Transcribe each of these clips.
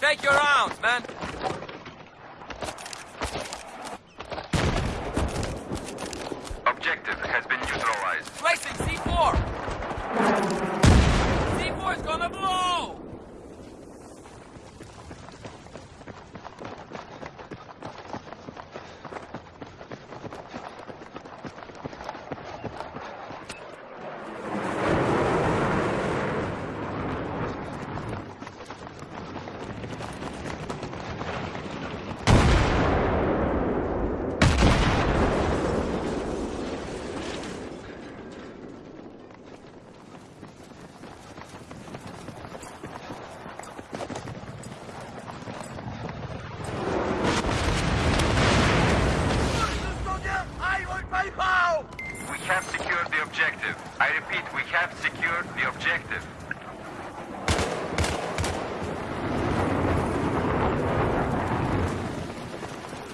Take your rounds, man! Objective has been neutralized. Placing C4! C4 is gonna blow! We have secured the objective. I repeat, we have secured the objective.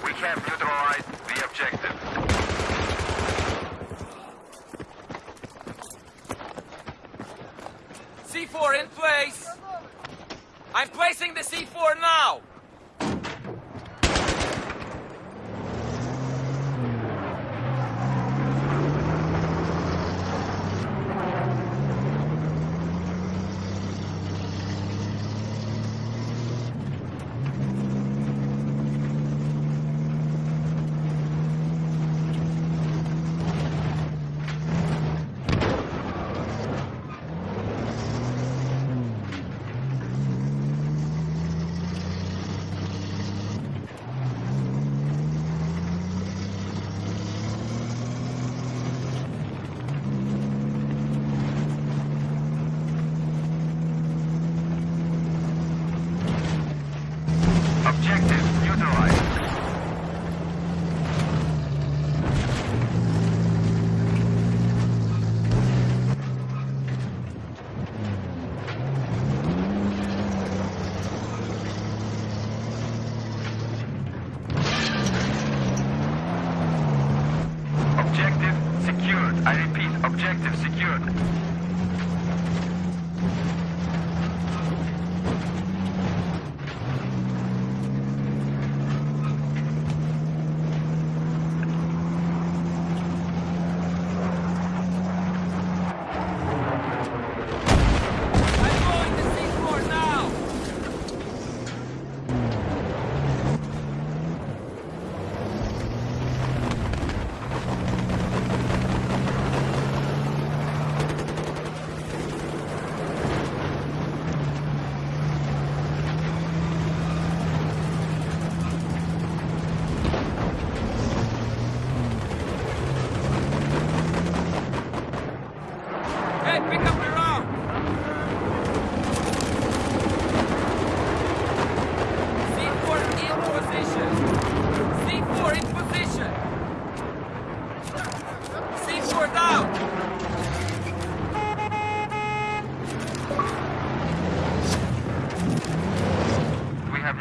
We have neutralized the objective. C4 in place! I'm placing the C4 now!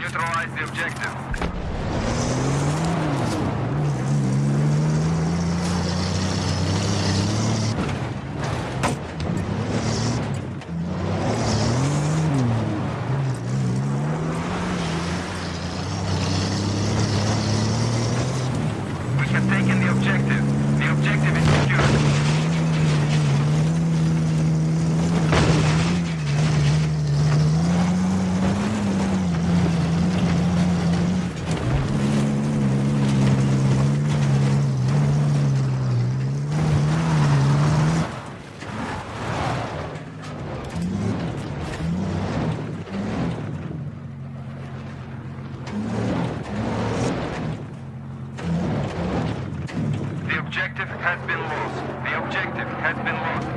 Neutralized the objective. objective has been lost.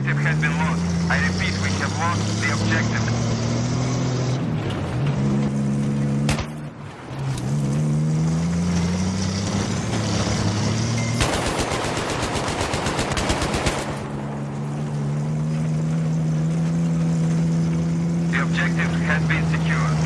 Objective has been lost. I repeat, we have lost the objective. The objective has been secured.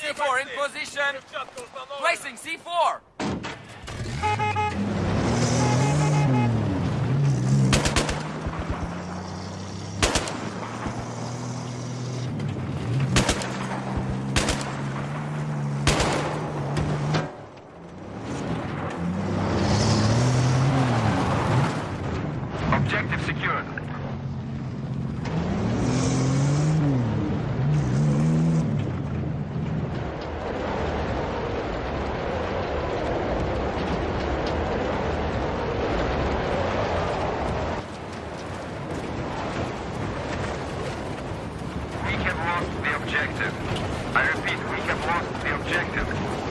C4 in position. Placing C4. Objective secured. We have lost the objective. I repeat, we have lost the objective.